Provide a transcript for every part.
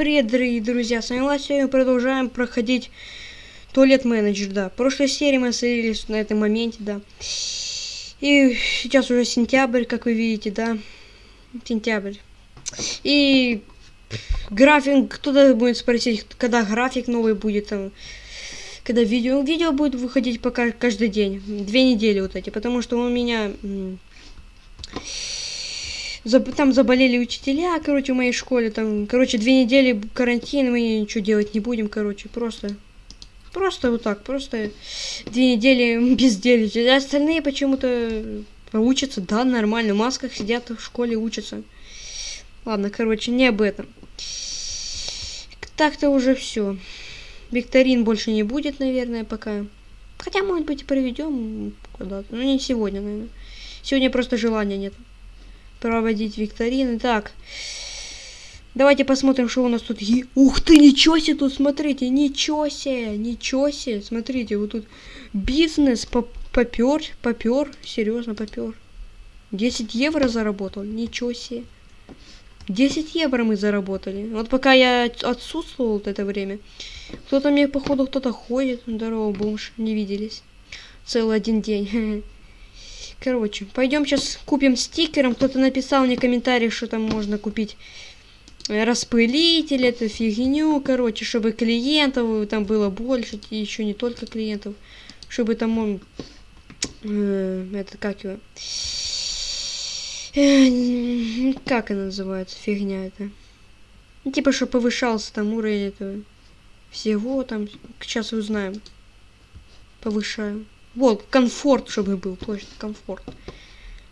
привет, дорогие друзья, с вами Влад, сегодня мы продолжаем проходить туалет менеджер, да. В прошлой серии мы остановились на этом моменте, да. И сейчас уже сентябрь, как вы видите, да. Сентябрь. И график, кто-то будет спросить, когда график новый будет, там, когда видео. Видео будет выходить пока каждый день, две недели вот эти, потому что у меня там заболели учителя, короче, в моей школе, там, короче, две недели карантин, мы ничего делать не будем, короче, просто, просто вот так, просто две недели безделья. А остальные почему-то учатся, да, нормально, в масках сидят в школе, учатся. Ладно, короче, не об этом. Так-то уже все. Викторин больше не будет, наверное, пока. Хотя, может быть, и проведем куда-то. Ну, не сегодня, наверное. Сегодня просто желания нет проводить викторины. Так. Давайте посмотрим, что у нас тут есть. Ух ты, ничего себе тут, смотрите, ничего себе, ничего себе. Смотрите, вот тут бизнес попер, попер, серьезно попер. 10 евро заработал, ничего себе. 10 евро мы заработали. Вот пока я отсутствовал вот это время, кто-то мне, походу, кто-то ходит. Здорово, бомж, не виделись. Целый один день. Короче, пойдем сейчас купим стикером. Кто-то написал мне комментарий, что там можно купить э, распылитель, эту фигню, короче, чтобы клиентов там было больше, и еще не только клиентов, чтобы там он, э, это как его, э, как она называется, фигня это, ну, типа, что повышался там уровень этого всего, там, сейчас узнаем, повышаем. Вот, комфорт, чтобы был, точно, комфорт.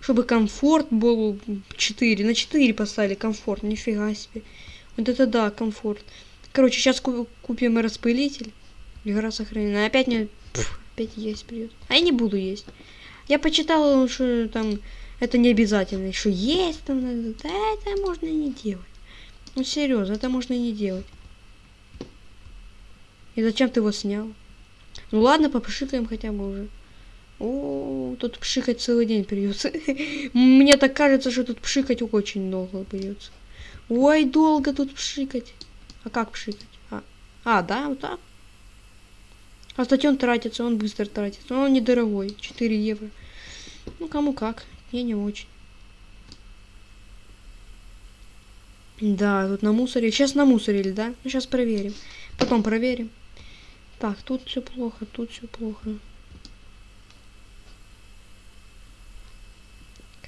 Чтобы комфорт был 4. На 4 поставили комфорт, нифига себе. Вот это да, комфорт. Короче, сейчас купим распылитель. Игра сохранена. Опять мне... Пфф, опять есть придет. А я не буду есть. Я почитала, что там это не обязательно. Что есть там надо. Да это можно не делать. Ну серьезно, это можно не делать. И зачем ты его снял? Ну ладно, попшикаем хотя бы уже. О, тут пшикать целый день придется. Мне так кажется, что тут пшикать очень долго придется. Ой, долго тут пшикать. А как пшикать? А, а да, вот так. А кстати, он тратится, он быстро тратится. Но он недорогой, 4 евро. Ну, кому как, я не очень. Да, тут на мусоре. Сейчас на мусорили, да? Ну, сейчас проверим. Потом проверим. Так, тут все плохо, тут все плохо.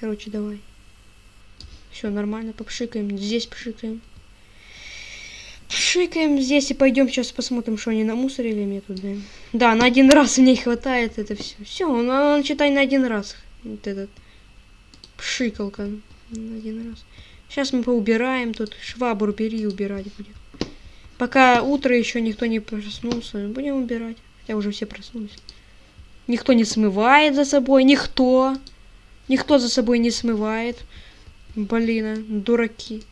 Короче, давай. Все нормально, попшикаем. Здесь пшикаем. Пшикаем здесь и пойдем сейчас посмотрим, что они на мусоре или нет тут, да. Да, на один раз мне хватает это все. Все, он, он читай на один раз. Вот этот пшикалка. На один раз. Сейчас мы поубираем тут. Швабру бери убирать будет. Пока утро еще никто не проснулся, будем убирать. Хотя уже все проснулись. Никто не смывает за собой, никто. Никто за собой не смывает. Блин, а, дураки.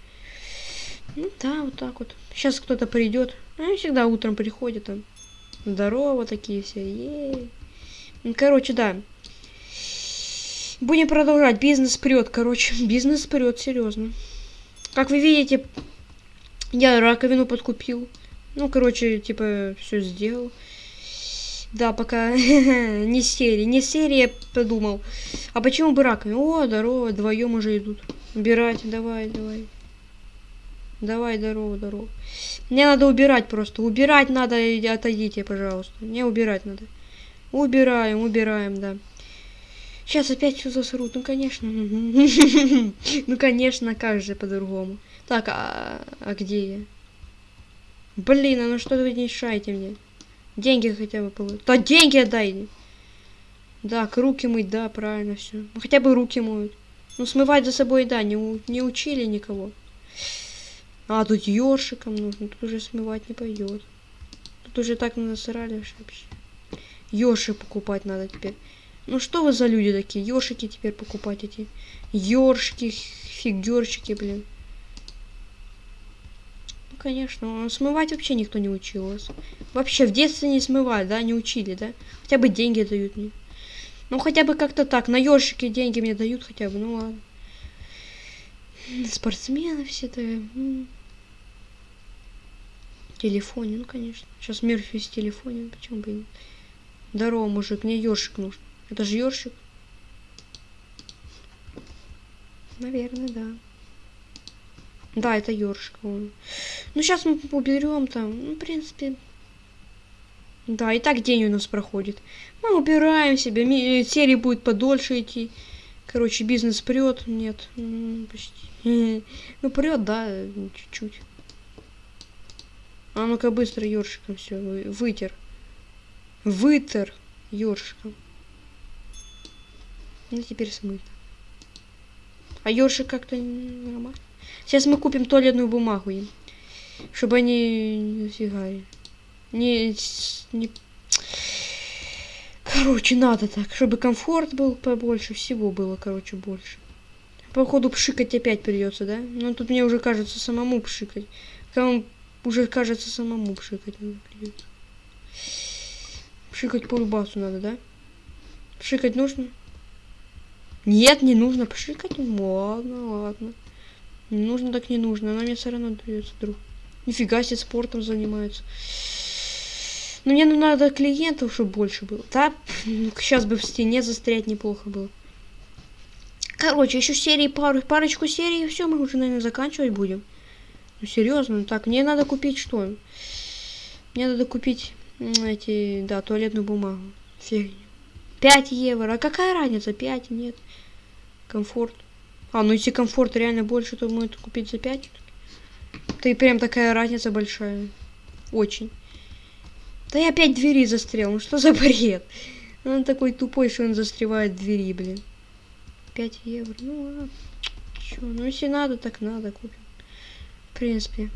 Ну да, вот так вот. Сейчас кто-то придет. Они всегда утром приходят. Там. Здорово такие все. Ей. Ну, короче, да. Будем продолжать. Бизнес прет, короче. Бизнес прет, серьезно. Как вы видите, я раковину подкупил. Ну, короче, типа, все сделал. Да, пока не серии. Не серия подумал. А почему бы раковину? О, здорово, вдвоем уже идут. Убирать, давай, давай. Давай, здорово, здорово. Мне надо убирать просто. Убирать надо, отойдите, пожалуйста. Мне убирать надо. Убираем, убираем, да. Сейчас опять все засрут. Ну, конечно. Ну, конечно, как же по-другому. Так, а, а где я? Блин, а ну что вы мешаете мне? Деньги хотя бы получить. Да деньги отдай! Да, руки мыть, да, правильно все. Ну, хотя бы руки моют. Ну, смывать за собой, да, не, не учили никого. А, тут ёршиком нужно. Тут уже смывать не пойдет. Тут уже так насрали вообще. Ёршик покупать надо теперь. Ну что вы за люди такие? Ёршики теперь покупать эти. Ёршики, фигурчики, блин конечно. Смывать вообще никто не учил вас. Вообще в детстве не смывали, да, не учили, да? Хотя бы деньги дают мне. Ну, хотя бы как-то так. На ёршики деньги мне дают хотя бы, ну ладно. Спортсмены все-то. телефоне, ну конечно. Сейчас Мерфи с телефоне, почему бы нет. Здорово, мужик, мне ёршик нужен. Это же ёршик. Наверное, да. Да, это ёршик. Ну, сейчас мы уберем там. Ну, в принципе... Да, и так день у нас проходит. Мы убираем себя. Э, серия будет подольше идти. Короче, бизнес прет. Нет, почти. Ну, прет, да, чуть-чуть. А ну-ка быстро ёршиком все вытер. Вытер ёршиком. Ну, теперь смыто. А ёршик как-то нормально. Сейчас мы купим туалетную бумагу им. Чтобы они не фигали. Не, не... Короче, надо так, чтобы комфорт был побольше, всего было, короче, больше. Походу, пшикать опять придется, да? Но тут мне уже кажется самому пшикать. Кому уже кажется самому пшикать придется. Пшикать по любасу надо, да? Пшикать нужно? Нет, не нужно пшикать. Ладно, ладно. Не нужно так не нужно. Она мне все равно дается друг. Нифига себе спортом занимается. Но мне надо клиентов, чтобы больше было. Да, сейчас бы в стене застрять неплохо было. Короче, еще серии пару, парочку серий, и все, мы уже, наверное, заканчивать будем. Ну, серьезно, ну так, мне надо купить что? Мне надо купить эти, да, туалетную бумагу. Фигню. 5 евро. А какая разница? 5, нет. Комфорт. А, ну если комфорт реально больше, то мы это купить за 5. Ты прям такая разница большая. Очень. Да я опять двери застрял. Ну что за бред? Он такой тупой, что он застревает двери, блин. 5 евро. Ну ладно. Чё? Ну если надо, так надо, купим. В принципе.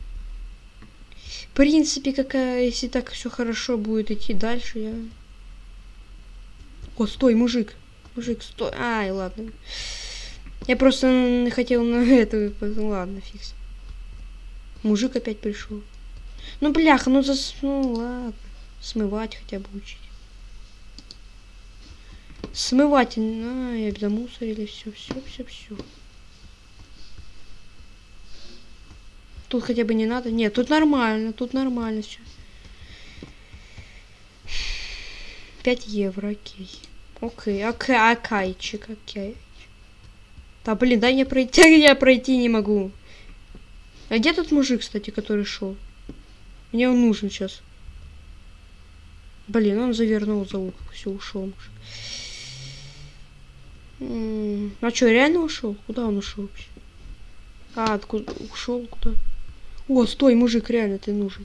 В принципе, какая, если так все хорошо будет идти дальше, я... О, стой, мужик. Мужик, стой. Ай, ладно. Я просто хотел на эту... Ладно, фикс. Мужик опять пришел. Ну, бляха, ну зас... Ну, ладно. Смывать хотя бы учить. Смывать. А, я замусорили. Все, все, все, все. Тут хотя бы не надо. Нет, тут нормально, тут нормально все. 5 евро, окей. Окей, окей, окейчик, окей. Да блин, дай мне пройти, я пройти не могу. А где тот мужик, кстати, который шел? Мне он нужен сейчас. Блин, он завернул за угол, все, ушел мужик. а что, реально ушел? Куда он ушел вообще? А, откуда ушел куда? О, стой, мужик, реально ты нужен.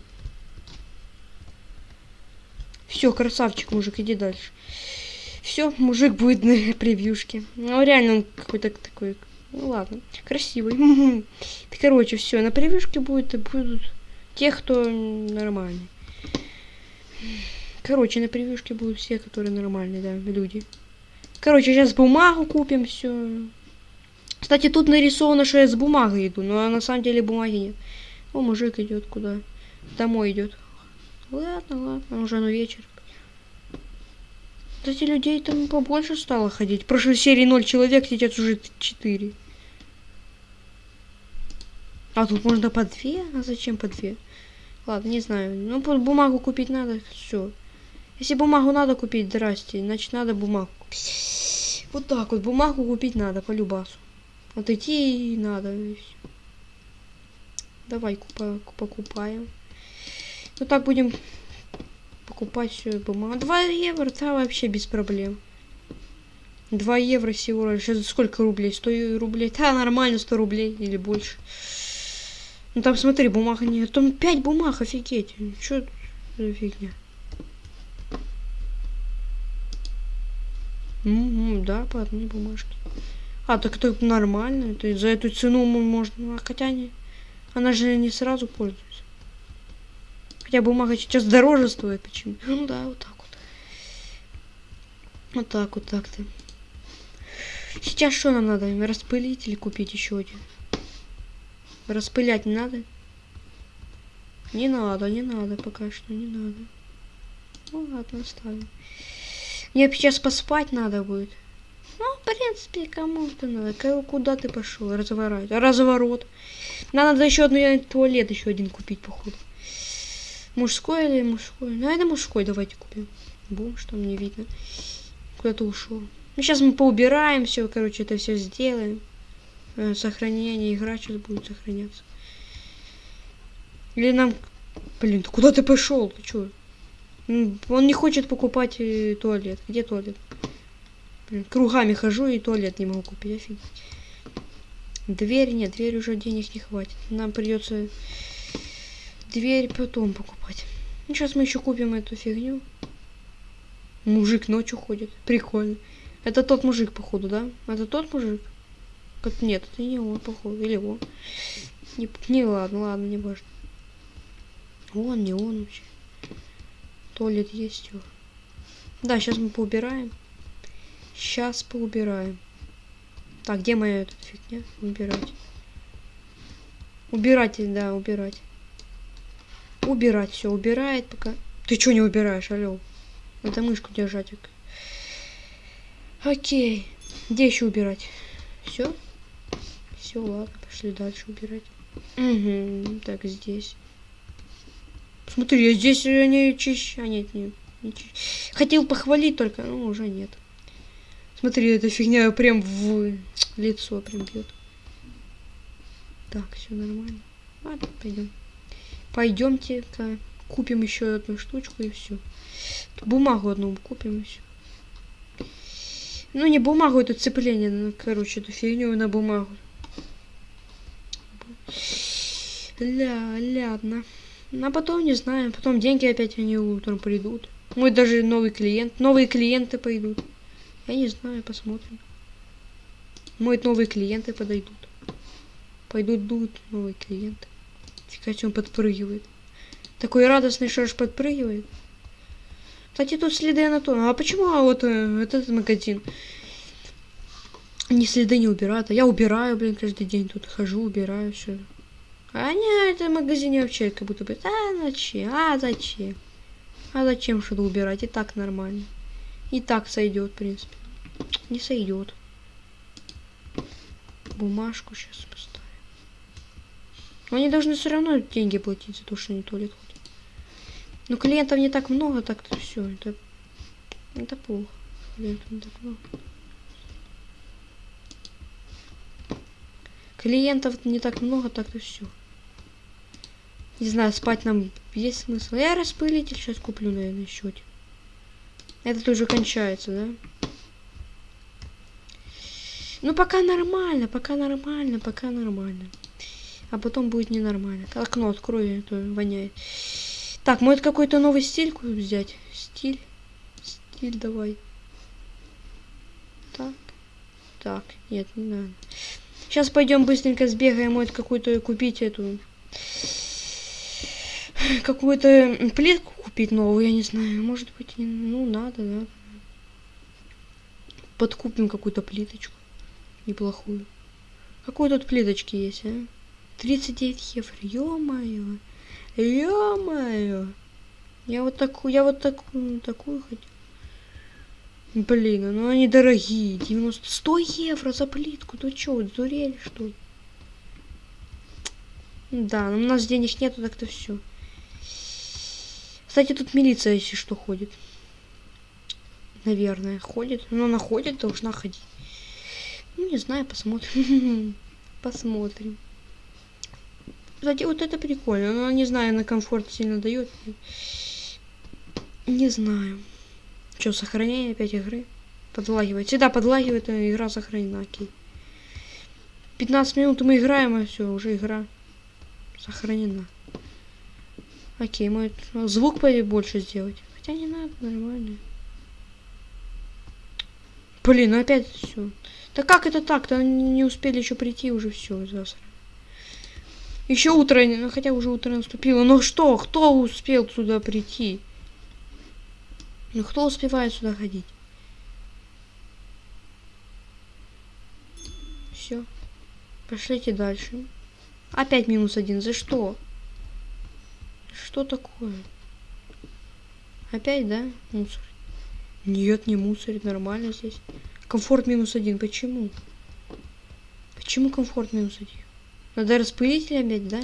Все, красавчик, мужик, иди дальше. Все, мужик будет на превьюшке. Ну, реально он какой-то такой. Ну ладно, красивый. Короче, все, на превьюшке будет, будут те, кто нормальный. Короче, на превьюшке будут все, которые нормальные, да, люди. Короче, сейчас бумагу купим, все. Кстати, тут нарисовано, что я с бумагой иду, но на самом деле бумаги нет. О, мужик идет куда? Домой идет. Ладно, ладно, уже ну вечер. Кстати, людей там побольше стало ходить. В прошлой серии 0 человек, сейчас уже 4. А тут можно по две? А зачем по две? Ладно, не знаю. Ну, бумагу купить надо, все. Если бумагу надо купить, здрасте, значит надо бумагу. Вот так вот, бумагу купить надо, по любасу. Вот идти надо. Давай купа покупаем. Ну так будем покупать все бумагу. 2 евро, да, вообще без проблем. 2 евро всего лишь. Это сколько рублей? 100 рублей? Да, нормально, 100 рублей или больше. Ну там смотри, бумага нет. Там 5 бумаг, офигеть. Что за фигня? Угу, да, по одной бумажке. А, так это нормально. Это за эту цену можно... А хотя не... Она же не сразу пользуется. Хотя бумага сейчас дороже стоит. Почему? Ну да, вот так вот. Вот так вот так-то. Сейчас что нам надо? Распылить или купить еще один? Распылять не надо? Не надо, не надо пока что, не надо. Ну ладно, оставим. Мне сейчас поспать надо будет. Ну, в принципе, кому это надо? Куда ты пошел? Разворот. Разворот. Нам надо еще одну туалет еще один купить, походу. Мужской или мужской? Наверное, мужской давайте купим. Бомж там не видно. Куда-то ушел. Ну, сейчас мы поубираем все, короче, это все сделаем. Э, сохранение, игра сейчас будет сохраняться. Или нам... Блин, ты куда ты пошел? Ты чё? Он не хочет покупать э, туалет. Где туалет? Блин, кругами хожу и туалет не могу купить. Офигеть. Дверь нет, дверь уже денег не хватит. Нам придется дверь потом покупать. Ну, сейчас мы еще купим эту фигню. Мужик ночью ходит. Прикольно. Это тот мужик, походу, да? Это тот мужик? Как нет, это не он, походу. Или он. Не, не ладно, ладно, не важно. Он, не он вообще. Туалет есть его. Да, сейчас мы поубираем. Сейчас поубираем. Так, где моя эта фигня? Убирать. Убирать, да, убирать. Убирать, все, убирает пока. Ты что не убираешь, алло? Надо мышку держать. Окей. Где еще убирать? Все? Все, ладно, пошли дальше убирать. Угу, так, здесь. Смотри, здесь они чищ... А, нет, нет. Не чищ... Хотел похвалить только, но уже нет. Смотри, эта фигня прям в лицо прям бьет. Так, все нормально. Ладно, пойдем. Пойдемте-ка купим еще одну штучку и все. Бумагу одну купим и все. Ну, не бумагу, это цепление, ну, короче, эту фигню на бумагу. Ля, ладно. А потом, не знаю, потом деньги опять они утром придут. Мой даже новый клиент, новые клиенты пойдут. Я не знаю, посмотрим. Мой новые клиенты подойдут. Пойдут, дуют новые клиенты. Фига, он подпрыгивает. Такой радостный, аж подпрыгивает. Кстати, тут следы анатома. А почему а вот э, этот магазин? Не следы не убирают. А я убираю, блин, каждый день тут хожу, убираю все. А не, это магазине вообще как будто бы. А зачем? А зачем? А зачем что-то убирать? И так нормально. И так сойдет, в принципе. Не сойдет. Бумажку сейчас поставим. Они должны все равно деньги платить за то, что они туалет ходят. Но клиентов не так много, так-то все. Это, это плохо. Клиентов не так много. Клиентов не так много, так-то все. Не знаю, спать нам есть смысл. Я распылитель сейчас куплю, наверное, один. Это тоже кончается, да? Ну, пока нормально, пока нормально, пока нормально. А потом будет ненормально. Окно открою, это воняет. Так, может какой-то новый стиль взять? Стиль. Стиль давай. Так. Так, нет, не надо. Сейчас пойдем быстренько сбегаем, может какую-то купить эту... Какую-то плитку купить новую, я не знаю. Может быть, ну, надо, да. Подкупим какую-то плиточку. Неплохую. Какой тут плиточки есть, а? 39 евро. Ё-моё. Ё-моё. Я вот такую, я вот такую, такую хотел. Блин, ну они дорогие. 90, 100 евро за плитку. Ну чё, дурели что ли? Да, но у нас денег нету, так-то все. Кстати, тут милиция, если что, ходит. Наверное, ходит. Но она ходит, должна ходить. Ну, не знаю, посмотрим. Посмотрим. Кстати, вот это прикольно. Но не знаю, на комфорт сильно дает. Не знаю. Что, сохранение опять игры? Подлагивает. Всегда подлагивает, а игра сохранена. Окей. 15 минут мы играем, и все, уже игра сохранена. Окей, мы звук больше сделать. Хотя не надо, нормально. Блин, ну опять все. Да как это так-то? Не успели еще прийти, уже все, засра. Еще утро, ну хотя уже утро наступило. Но что, кто успел сюда прийти? Ну кто успевает сюда ходить? Все. Пошлите дальше. Опять минус один. За что? Что такое? Опять, да? Мусор. Нет, не мусорит. Нормально здесь. Комфорт минус один. Почему? Почему комфорт минус один? Надо распылитель опять, да?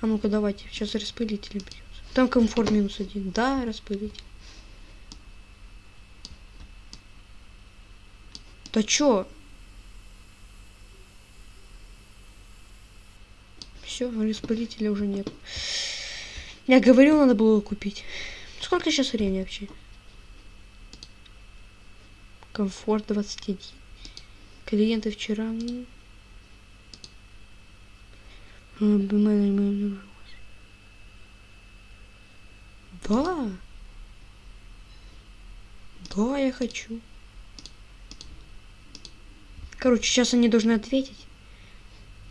А ну-ка, давайте. Сейчас распылитель придется. Там комфорт минус один. Да, распылитель. Да чё? Все, распылителя уже нет. Я говорил, надо было купить. Сколько сейчас времени вообще? Комфорт 21. Клиенты вчера... Да. Да, я хочу. Короче, сейчас они должны ответить.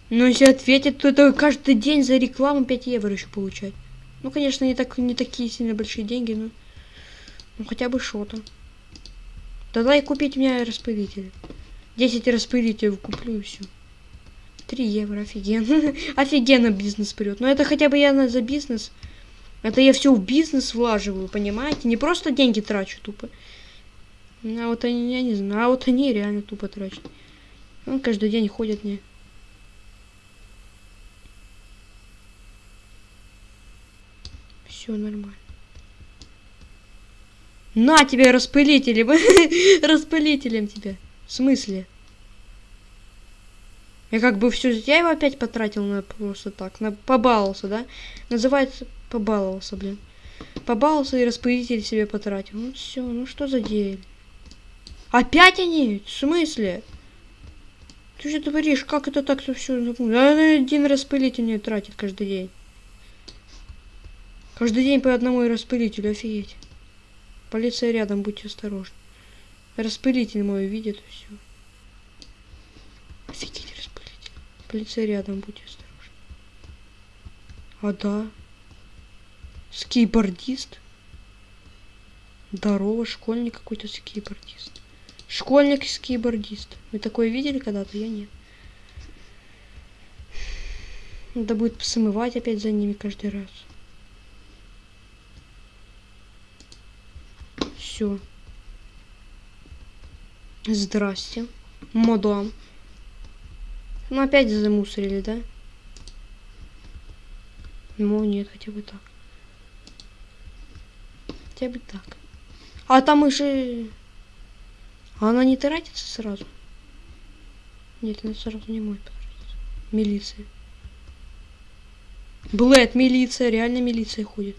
Но если ответят, то это каждый день за рекламу 5 евро еще получать. Ну, конечно, не, так, не такие сильно большие деньги, но... Ну, хотя бы что-то. Тогда и купить мне распылитель. 10 распылителей куплю и все. 3 евро, офигенно. офигенно бизнес прет. Но это хотя бы я за бизнес. Это я все в бизнес влаживаю, понимаете? Не просто деньги трачу тупо. А вот они, я не знаю, а вот они реально тупо трачат. Он каждый день ходит мне. Все нормально. На тебе распылителем. Распылителем тебе. В смысле? Я как бы все, я его опять потратил на просто так, на побаловался, да? Называется побаловался, блин. Побаловался и распылитель себе потратил. Ну все, ну что за дель? Опять они? В смысле? Ты что творишь? Как это так-то все? Один распылитель не тратит каждый день. Каждый день по одному распылителю, офигеть. Полиция рядом, будьте осторожны. Распылитель мой видит и все. Офигеть. Полиция рядом, будьте осторожны. А да. Скейбордист. Здорово, школьник какой-то скейбордист. Школьник скейбордист. Вы такое видели когда-то? Я нет. Надо будет смывать опять за ними каждый раз. Все. Здрасте. Мадам. Ну опять замусорили, да? Ну нет, хотя бы так. Хотя бы так. А там уже... А она не тратится сразу? Нет, она сразу не потратиться. Милиция. Блэд, милиция, реально милиция ходит.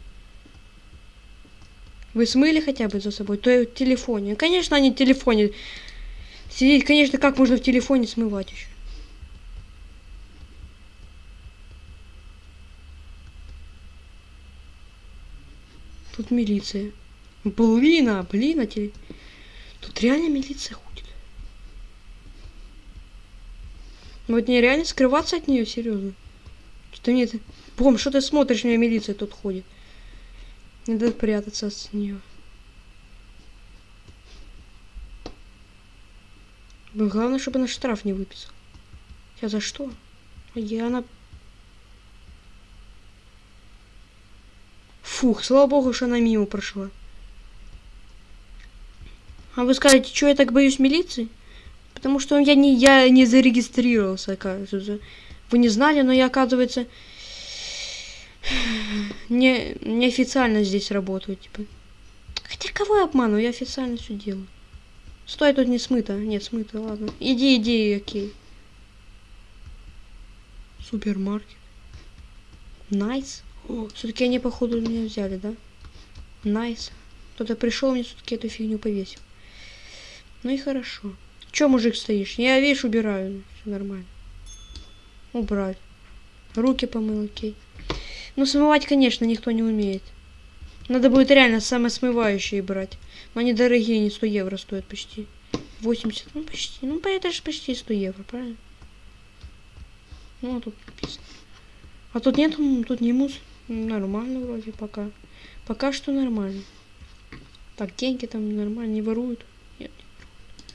Вы смыли хотя бы за собой? То в телефоне. Конечно, они в телефоне. Сидеть, конечно, как можно в телефоне смывать еще? Тут милиция. Блин, а, блин, а теле... Тут реально милиция ходит. Вот не реально скрываться от нее, серьезно. Что нет? Бом, что ты смотришь, у меня милиция тут ходит. Надо прятаться от нее. Главное, чтобы она штраф не выписал. Я за что? Я она... Фух, слава богу, что она мимо прошла. А вы скажете, что я так боюсь милиции? Потому что я не, я не зарегистрировался, оказывается. Вы не знали, но я, оказывается, не, неофициально здесь работаю, типа. Хотя кого я обманываю, я официально все делаю. Стой, тут не смыто. Нет, смыто, ладно. Иди, иди, окей. Супермаркет. Nice. О, все-таки они, походу, меня взяли, да? Nice. Кто-то пришел, мне все-таки эту фигню повесил. Ну и хорошо. Че, мужик, стоишь? Я, видишь, убираю. Все нормально. Убрать. Руки помыл, окей. Ну, смывать, конечно, никто не умеет. Надо будет реально самосмывающие брать. Но они дорогие, не 100 евро стоят почти. 80, ну почти. Ну, это же почти 100 евро, правильно? Ну, а тут написано. А тут нет, тут не мус. Нормально вроде пока. Пока что нормально. Так, деньги там нормально, не воруют. Нет, не воруют.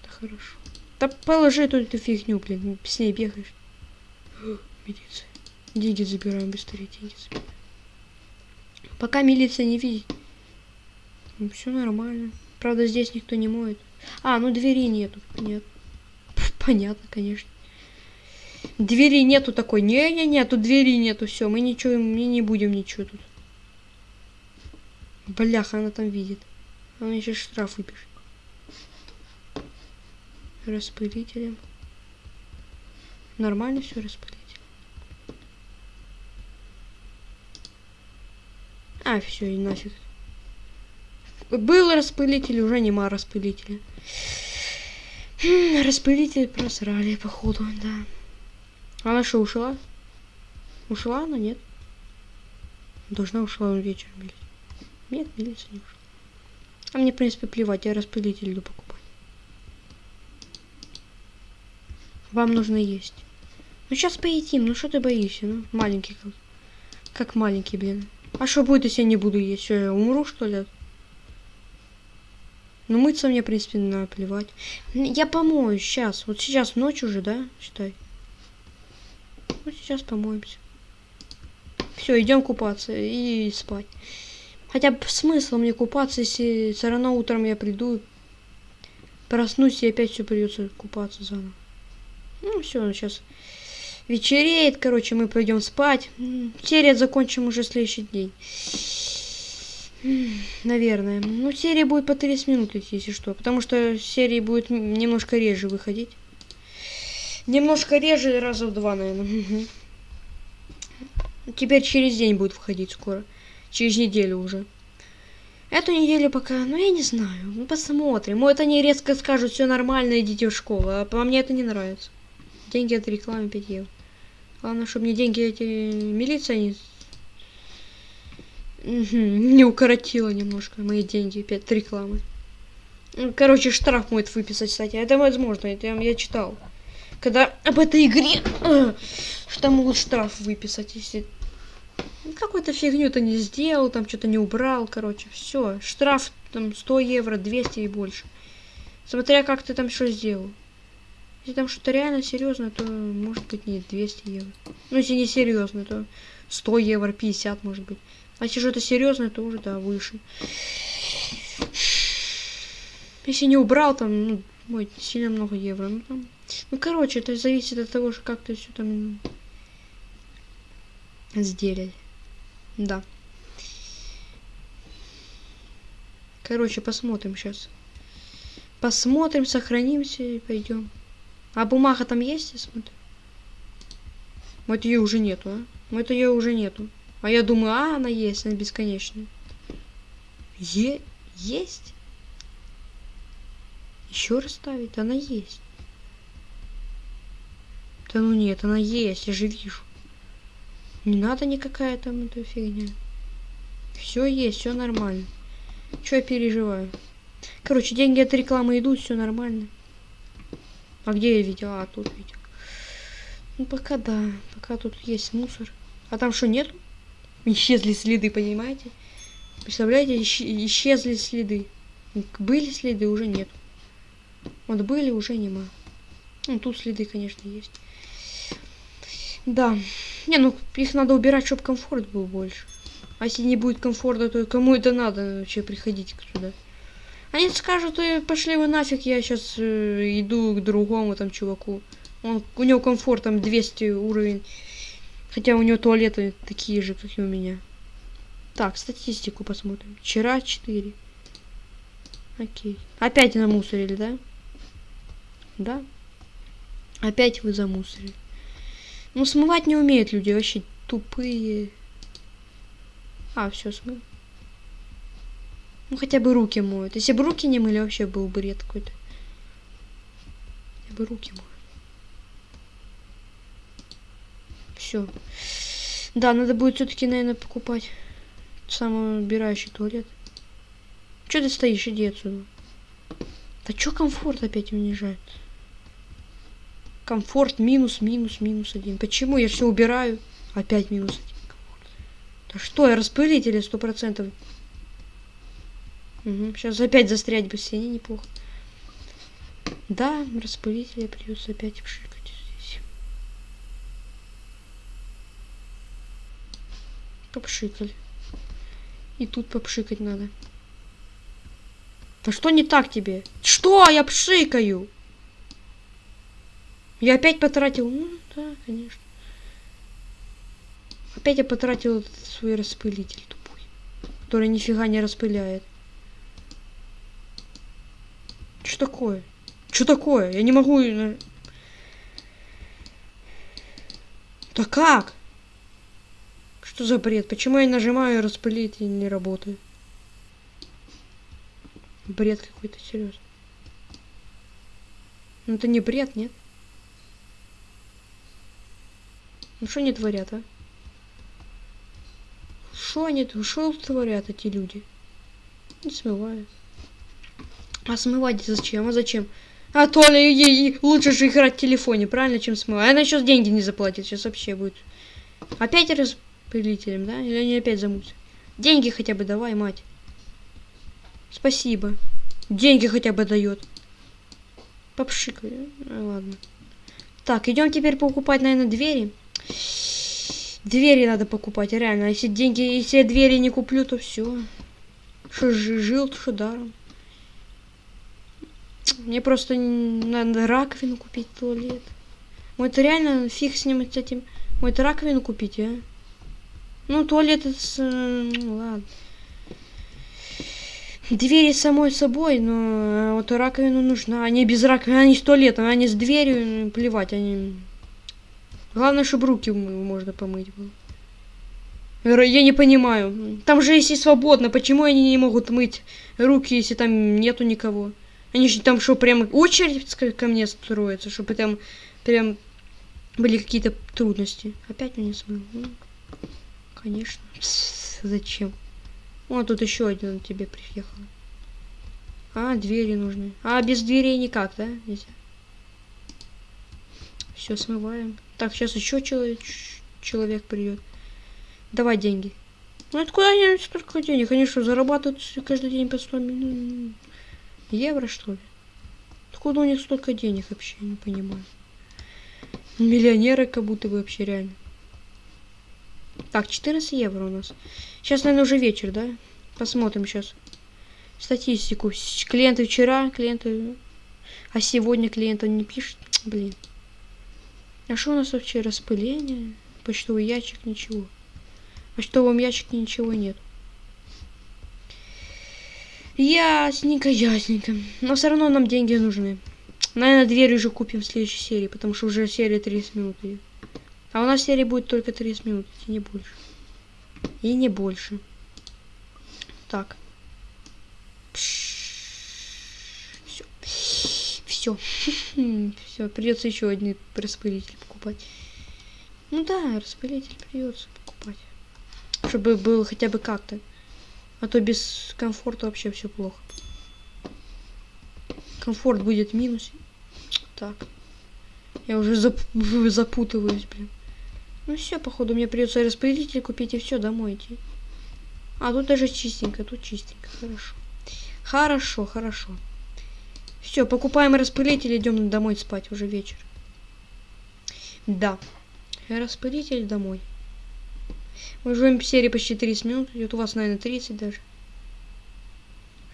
Это хорошо. Да положи тут эту фигню, блин, с ней бегаешь. Милиция. Деньги забираем быстрее, деньги забираем. Пока милиция не видит. Ну, все нормально. Правда, здесь никто не моет. А, ну двери нету. Нет. Понятно, конечно. Двери нету такой. Не-не-не, тут двери нету. Все, мы ничего, мы не будем ничего тут. Бляха, она там видит. Она еще штраф выпишет. Распылителем. Нормально все распылитель. А, все, и нафиг. Был распылитель, уже нема распылителя. Распылитель просрали, походу, да. Она что, ушла? Ушла она, нет? Должна ушла вечером милиция. Нет, милиция не ушла. А мне, в принципе, плевать, я распылитель иду покупать. Вам нужно есть. Ну сейчас поедим, ну что ты боишься? Ну, маленький как. Как маленький, блин. А что будет, если я не буду есть? Что, я умру, что ли? Ну, мыться мне, в принципе, наплевать. Я помою сейчас. Вот сейчас ночь уже, да? Считай. Вот сейчас помоемся. Все, идем купаться и спать. Хотя смысл мне купаться, если все равно утром я приду, проснусь и опять все придется купаться заново. Ну все, сейчас вечереет, короче, мы пойдем спать. Серия закончим уже следующий день. Наверное. Ну, серия будет по 30 минут идти, если что. Потому что серии будет немножко реже выходить. Немножко реже, раза в два, наверное. Теперь через день будет входить скоро. Через неделю уже. Эту неделю пока, ну я не знаю, ну посмотрим. Вот они резко скажут, все нормально, идите в школу. А по мне это не нравится. Деньги от рекламы 5 евро. Главное, чтобы мне деньги эти милиция не... не укоротила немножко мои деньги, 5 рекламы. Ну, короче, штраф может выписать, кстати. Это возможно, это я читал. Когда об этой игре, что могут штраф выписать, если какую-то фигню то не сделал, там что-то не убрал, короче, все. Штраф там 100 евро, 200 и больше. Смотря как ты там что сделал. Если там что-то реально серьезное, то может быть не 200 евро. Ну, если не серьезно, то 100 евро, 50 может быть. А если что-то серьезное, то уже, да, выше. Если не убрал, там, ну, ой, сильно много евро. Ну, там, ну, короче, это зависит от того, как ты все там сделали. Да. Короче, посмотрим сейчас. Посмотрим, сохранимся и пойдем. А бумага там есть, я смотрю? Вот ее уже нету, а? Вот ее уже нету. А я думаю, а, она есть, она бесконечная. Е есть? Еще раз ставить? Она есть. Да ну нет, она есть, я же вижу. Не надо никакая там эта фигня. Все есть, все нормально. Че я переживаю? Короче, деньги от рекламы идут, все нормально. А где я видел? А, тут видел. Ну, пока да. Пока тут есть мусор. А там что, нет? Исчезли следы, понимаете? Представляете, исчезли следы. Были следы, уже нет. Вот были, уже нема. Ну, тут следы, конечно, есть. Да. Не, ну их надо убирать, чтобы комфорт был больше. А если не будет комфорта, то кому это надо вообще приходить сюда? Они скажут, э, пошли вы нафиг, я сейчас э, иду к другому там чуваку. Он, у него комфорт там 200 уровень. Хотя у него туалеты такие же, как и у меня. Так, статистику посмотрим. Вчера 4. Окей. Опять намусорили, да? Да. Опять вы замусорили. Ну, смывать не умеют люди, вообще тупые. А, все смыл. Ну, хотя бы руки моют. Если бы руки не мыли, вообще был бы бред какой-то. Хотя бы руки моют. Все. Да, надо будет все-таки, наверное, покупать самоубирающий туалет. Че ты стоишь? Иди отсюда. Да чё комфорт опять унижает? Комфорт минус, минус, минус один. Почему? Я все убираю. Опять минус один. Да что, я распылитель сто процентов. Угу, сейчас опять застрять бы в стене неплохо. Да, распылителя придется опять пшикать здесь. Попшикали. И тут попшикать надо. Да что не так тебе? Что? Я пшикаю! Я опять потратил... Ну, Да, конечно. Опять я потратил свой распылитель тупой, который нифига не распыляет. Что такое? Что такое? Я не могу... Да как? Что за бред? Почему я нажимаю распылить и не работает? Бред какой-то, серьезно. Ну это не бред, нет? Ну что они творят, а? Что они, что творят эти люди? Не смывают. А смывать зачем? А зачем? А то ли лучше же играть в телефоне, правильно, чем смывать. Она сейчас деньги не заплатит, сейчас вообще будет. Опять распылителем, да? Или они опять замутят? Деньги хотя бы давай, мать. Спасибо. Деньги хотя бы дает. Попшикай. Ну, ладно. Так, идем теперь покупать, наверное, двери. Двери надо покупать, реально. Если деньги, если я двери не куплю, то все. Что жил, что даром. Мне просто надо раковину купить туалет. Ой, это реально фиг с с этим. Ой, это раковину купить, а? Ну, туалет это... С... Ну, ладно. Двери самой собой, но э, вот раковину нужна. Они без раковины, они с туалетом, они с дверью, плевать, они... Главное, чтобы руки можно помыть было. Я не понимаю. Там же если свободно, почему они не могут мыть руки, если там нету никого? Они же там что, прям очередь ко мне строится, чтобы там прям были какие-то трудности. Опять меня смыл. Ну, конечно. Зачем? О, тут еще один тебе приехал. А, двери нужны. А, без дверей никак, да? Нельзя. Все, смываем. Так, сейчас еще человек, человек придет. Давай деньги. Ну откуда они столько денег? Они что, зарабатывают каждый день по 100 миллионов? Евро, что ли? Откуда у них столько денег вообще, не понимаю. Миллионеры как будто бы вообще реально. Так, 14 евро у нас. Сейчас, наверное, уже вечер, да? Посмотрим сейчас. Статистику. Клиенты вчера, клиенты... А сегодня клиента не пишет. Блин. А что у нас вообще? Распыление? Почтовый ящик? Ничего. В почтовом ящике ничего нет. Ясненько, ясненько. Но все равно нам деньги нужны. Наверное, дверь уже купим в следующей серии, потому что уже серия 30 минут. А у нас серия будет только 30 минут, и не больше. И не больше. Так. Все. Все. Все, придется еще один распылитель покупать. Ну да, распылитель придется покупать. Чтобы был хотя бы как-то. А то без комфорта вообще все плохо. Комфорт будет в минусе. Так. Я уже зап запутываюсь, блин. Ну все, походу, мне придется распределитель купить и все, домой идти. А тут даже чистенько, тут чистенько, хорошо. Хорошо, хорошо. Все, покупаем распылитель, идем домой спать, уже вечер. Да. Распылитель домой. Мы живем в серии почти 30 минут. Идет у вас, наверное, 30 даже.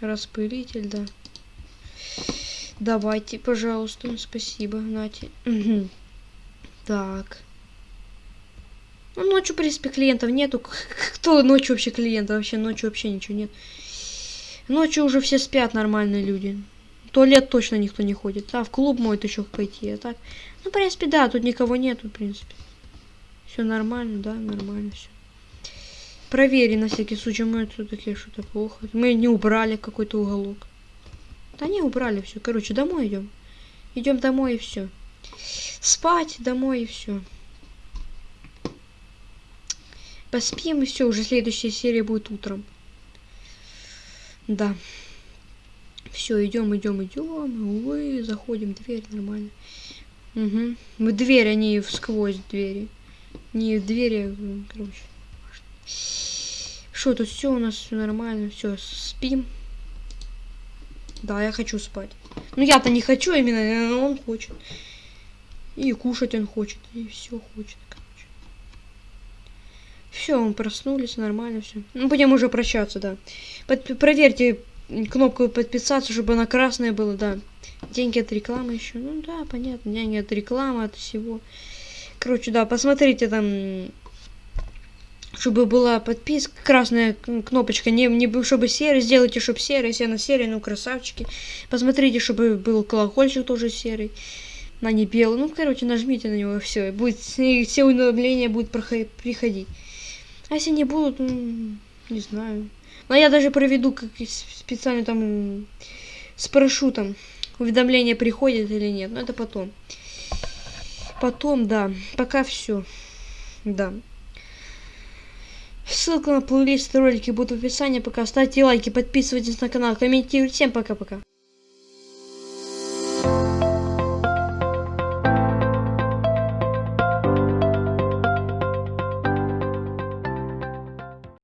Распылитель, да. Давайте, пожалуйста. Спасибо, Нати. Так. Ну, ночью, в принципе, клиентов нету. Кто ночью вообще клиентов? Вообще ночью вообще ничего нет. Ночью уже все спят нормальные люди. В туалет точно никто не ходит. А в клуб может еще пойти. А так. Ну, в принципе, да, тут никого нету, в принципе. Все нормально, да, нормально все. Провери на всякий случай, мы все-таки что-то плохо. Мы не убрали какой-то уголок. Да не убрали все. Короче, домой идем. Идем домой и все. Спать домой и все. Поспим и все. Уже следующая серия будет утром. Да. Все, идем, идем, идем. Ой, заходим, дверь нормально. Угу. В дверь, а не сквозь двери. Не в двери, короче. Что тут все у нас все нормально, все, спим. Да, я хочу спать. Ну я-то не хочу, именно э, он хочет. И кушать он хочет, и все хочет, короче. Все, мы проснулись, нормально все. Ну, будем уже прощаться, да. Под, проверьте кнопку подписаться, чтобы она красная была, да. Деньги от рекламы еще. Ну да, понятно, деньги от рекламы, от всего. Короче, да, посмотрите там, чтобы была подписка, красная кнопочка, не, не чтобы серый, сделайте, чтобы серый, если она серый, ну, красавчики. Посмотрите, чтобы был колокольчик тоже серый, на не белый. Ну, короче, нажмите на него, все, и будет, и все уведомления будут приходить. А если не будут, ну, не знаю. Но я даже проведу как специально там спрошу там, уведомления приходят или нет. Но это потом. Потом, да. Пока все. Да. Ссылка на плейлист ролики будет в описании. Пока ставьте лайки, подписывайтесь на канал, комментируйте. Всем пока-пока.